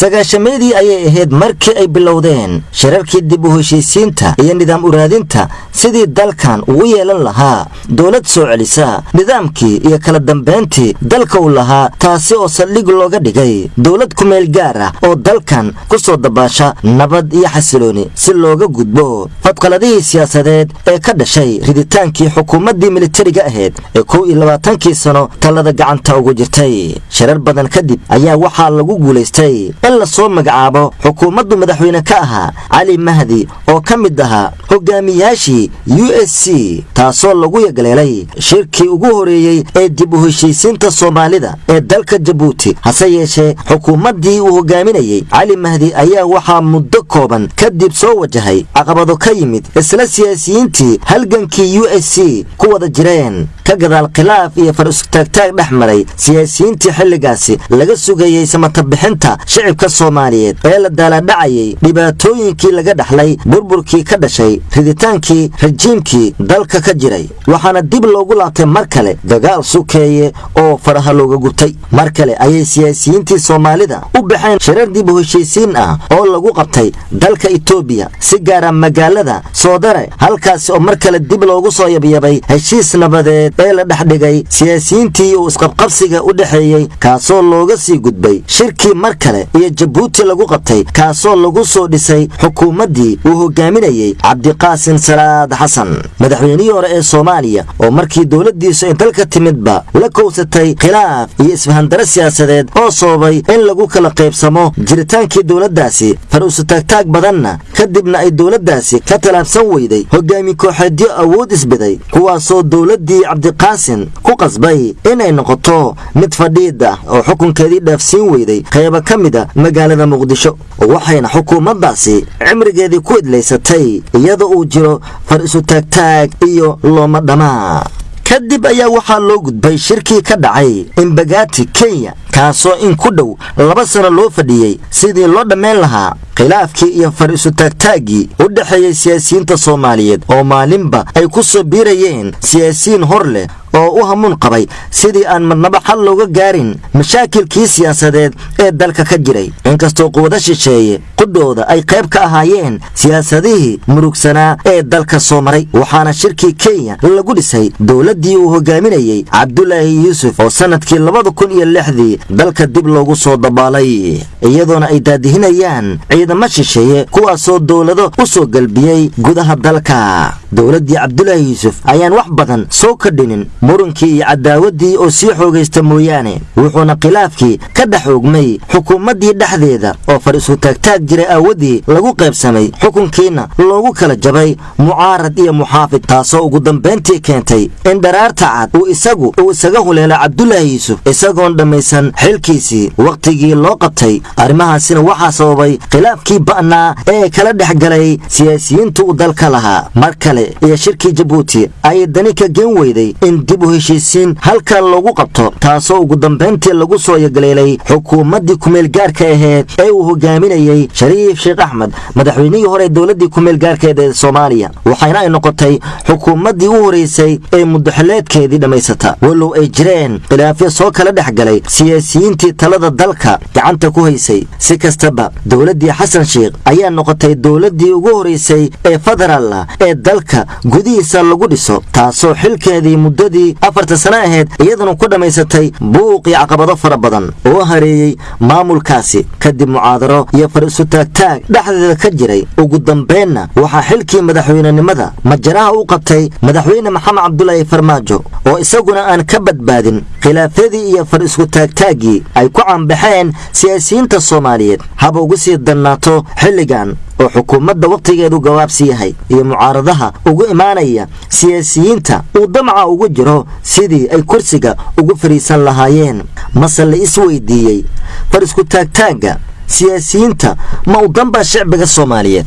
sagaashameedii ayay ahayd markii ay bilowdeen shirarkii dib u heshiisiinta iyo nidaam uraadinta sidii dalkan uu yeelan lahaa dowlad soo celisa nidaamkii iyo kala dambayntii dalka uu lahaa taasi oo saldhig looga dhigay dowlad kumeel gaar ah oo dalkan ku soo dabaasha nabad iyo xasilooni si looga gudbo. Fadqaladihii siyaasadeed ee ka dhashay riditaankii xukuumaddii militariga ahayd ee kow iyo labaatankii sano talada gacanta ugu jirtay. Shirar badan kadib ayaa waxaa lagu guulaystay in la soo magacaabo xukuumaddu madaxweyne ka ahaa cali mahdi oo ka mid ahaa hogaamiyaashii u s c taasoo lagu yagleelay shirkii ugu horeeyey ee dib u heshiisiinta soomaalida ee dalka jabuuti. Hase yeeshee xukuumaddii uu hogaaminayey cali mahdi ayaa waxaa muddo kooban kadib soo wajahay caqabado ka yimid isla siyaasiyiintii halgankii u s c ku wada jireen. Ka gadaal khilaaf iyo far isutaagtaag dhex maray siyaasiyiintii xilligaasi laga sugayey samatabixinta shicibka soomaaliyeed ee la daaladhacayay dhibaatooyinkii laga dhaxlay burburkii ka dhashay riditaankii rajiimkii dalka ka jiray. Waxaana dib loogu laabtay mar kale dagaal sukeeye oo faraha looga gubtay mar kale ayay siyaasiyiintii soomaalida u baxeen shirar dib heshiisiin ah oo lagu qabtay dalka itoobiya si gaara magaalada soodare halkaasi oo mar kale dib loogu soo yabyabay heshiis nabadeed ee la dhexdhigay siyaasiyiintii uu isqabqabsiga u dhexeeyey kaasoo looga sii gudbay shirkii mar kale iyo jabuuti lagu qabtay kaasoo lagu soo dhisay xukuumaddii uu hogaaminayey cabdiqaasin salaad xasan. Madaxweynihii hore ee soomaaliya oo markii dowladdiisu ay dalka timidba la kowsatay khilaaf iyo isfahandaro siyaasadeed oo sababay in lagu kala qaybsamo jiritaankii dowladdaasi far usutaagtaag badanna kadibna ay dowladdaasi ka tallaabsan weyday hogaami kooxeedyo awood isbiday kuwaasoo dowladdii cabdiqaasin ku qasbay inay noqoto mid fadhiid ah oo xukunkeedii dhaafsiin weyday. Qaybo ka mid a magaalada muqdisho waxayna xukuumaddaasi cimrigeedii ku idlaysatay iyadoo uu jiro far isutaagtaag iyo looma dhamaa. Kadib ayaa waxaa loo gudbay shirkii ka dhacay imbagaati kenya kaasoo in ku dhow laba sano loo fadhiyey sidii loo dhammayn lahaa khilaafkii iyo far isutaagtaaggii u dhexeeyey siyaasiyiinta soomaaliyeed oo maalinba ay ku soo biirayeen siyaasiyiin hor leh oo u hamuun qabay sidii aan madnaba xal looga gaarin mashaakilkii siyaasadeed ee dalka ka jiray. Inkastoo quwado shisheeye qudhooda ay qayb ka ahaayeen siyaasadihii murugsanaa ee dalka soo maray waxaana shirkii kenya lagu dhisay dowladdii uu hogaaminayey cabdulaahi yuusuf oo sannadkii labada kun iyo lixdii dalka dib loogu soo dabaalay. Iyadoona ay daadihinayaan ciidamo shisheeye kuwaasoo dowlado u soo galbiyey gudaha dalka. Dowladdii cabdulaahi yuusuf ayaan wax badan soo kadhinin murunkii iyo cadaawaddii oo sii xoogaysta mooyaane wuxuuna khilaafkii ka dhex oogmay xukuumaddii dhexdeeda oo far isutaagtaag jiray aawaddii lagu qaybsamay xukunkiina loogu kala jabay mucaarad iyo muxaafid taasoo ugu dambayntii keentay in dharaarta cad uu isagu uu isaga huleelo cabdulaahi yuusuf isagoon dhammaysan xilkiisii wakhtigii loo qabtay. Arrimahaasina waxaa sababay khilaafkii ba'naa ee kala dhex galay siyaasiyiinta uu dalka lahaa. Mar kale iyo shirkii jabuuti ayay dani ka geen weyday in dib u heshiisiin halkan loogu qabto taasoo ugu dambayntii lagu soo yagaleelay xukuumaddii kumeelgaarka aheyd ee uu hogaaminayey shariif sheekh axmed madaxweynihii hore dowladdii kumeelgaarkeed ee soomaaliya waxayna ay noqotay xukuumaddii u horeysay ee muddaxileedkeedii dhammaysata walow ay jireen khilaafyo soo kala dhex galay siyaasiyiintii talada dalka gacanta ku haysay. Si kastaba dowladdii xasan sheikh ayaa noqotay dowladdii ugu horeysay ee federaal ah ee dalka gudihiisa lagu dhiso taasoo xilkeedii muddadii afarta sano ahayd iyaduna ku dhammaysatay buuqii caqabado fara badan oo hareeyey maamulkaasi. Kadib mucaadaro iyo far isutaagtaag dhexdeeda ka jiray. Ugu dambaynna waxaa xilkii madaxweynenimada majaraha u qabtay madaxweyne maxamed cabdulaahi farmaajo oo isaguna aan ka badbaadin khilaafyadii iyo far iskutaagtaaggii ay ku cambaxeen siyaasiyiinta soomaaliyeed. Haba ugu sii dannaato xilligan oo xukuumadda wakhtigeedu gabaabsi yahay iyo mucaaradaha ugu imaanaya siyaasiyiinta uu damaca ugu jiro sidii ay kursiga ugu fadhiisan lahaayeen. Mase la is weydiiyey far iskutaagtaagga siyaasiyiinta ma u danbaa shicbiga soomaaliyeed